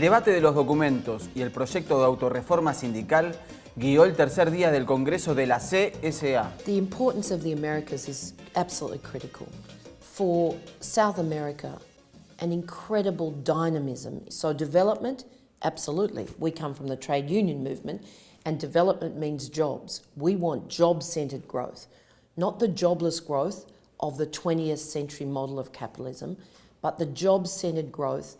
debate de los documentos y el proyecto de autorreforma sindical guió el tercer día del Congreso de la CSA. The importance of the Americas is absolutely critical. For South America, an incredible dynamism. So development, absolutely. We come from the trade union movement and development means jobs. We want job-centred growth, not the jobless growth of the 20th century model of capitalism, but the job-centred growth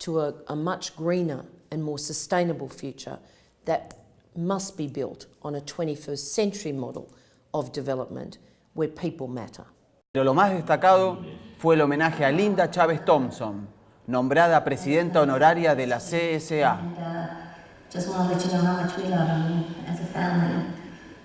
to a, a much greener and more sustainable future that must be built on a 21st century model of development where people matter. Pero lo más destacado fue el homenaje a Linda Chávez Thompson, nombrada presidenta honoraria de la CSA. And, uh, just want to let you know how much we love you as a family.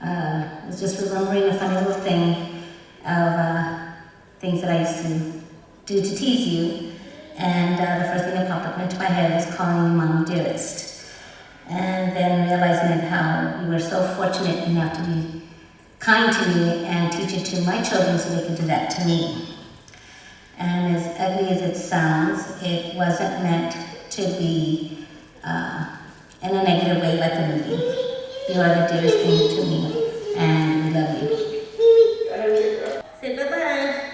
Uh, I was just remembering a funny little thing of uh, things that I used to do to tease you. And uh, the first thing that popped up into my head was calling you Mama Dearest. And then realizing that how you were so fortunate enough to be kind to me and teach it to my children so they could do that to me. And as ugly as it sounds, it wasn't meant to be uh, in a negative way like the movie. You are the dearest thing to me, and we love you. Say bye-bye.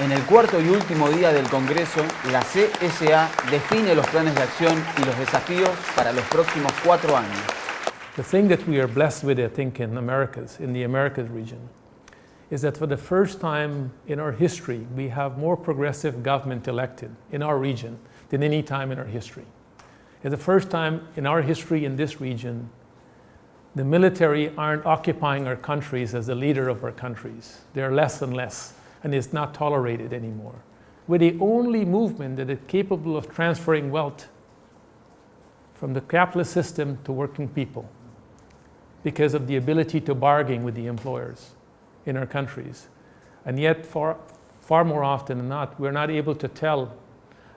En el cuarto y último día del Congreso, la CSA define los planes de acción y los desafíos para los próximos cuatro años. The thing that we are blessed with, I think, in Americas, in the Americas region, is that for the first time in our history, we have more progressive government elected in our region than any time in our history. It's the first time in our history in this region, the military aren't occupying our countries as the leader of our countries. They're less and less, and it's not tolerated anymore. We're the only movement that is capable of transferring wealth from the capitalist system to working people because of the ability to bargain with the employers in our countries. And yet, far, far more often than not, we're not able to tell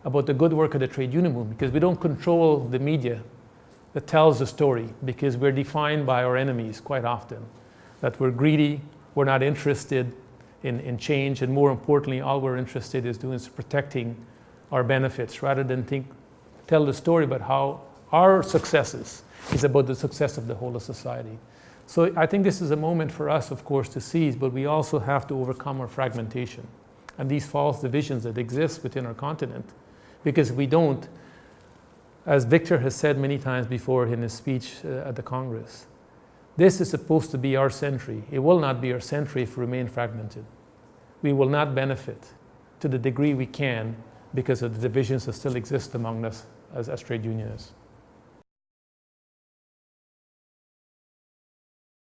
about the good work of the trade union movement because we don't control the media that tells the story because we're defined by our enemies quite often. That we're greedy, we're not interested in, in change, and more importantly, all we're interested is doing is protecting our benefits rather than think, tell the story about how our successes is about the success of the whole of society. So I think this is a moment for us, of course, to seize, but we also have to overcome our fragmentation and these false divisions that exist within our continent. Because we don't, as Victor has said many times before in his speech uh, at the Congress, this is supposed to be our century. It will not be our century if we remain fragmented. We will not benefit to the degree we can because of the divisions that still exist among us as, as trade unionists.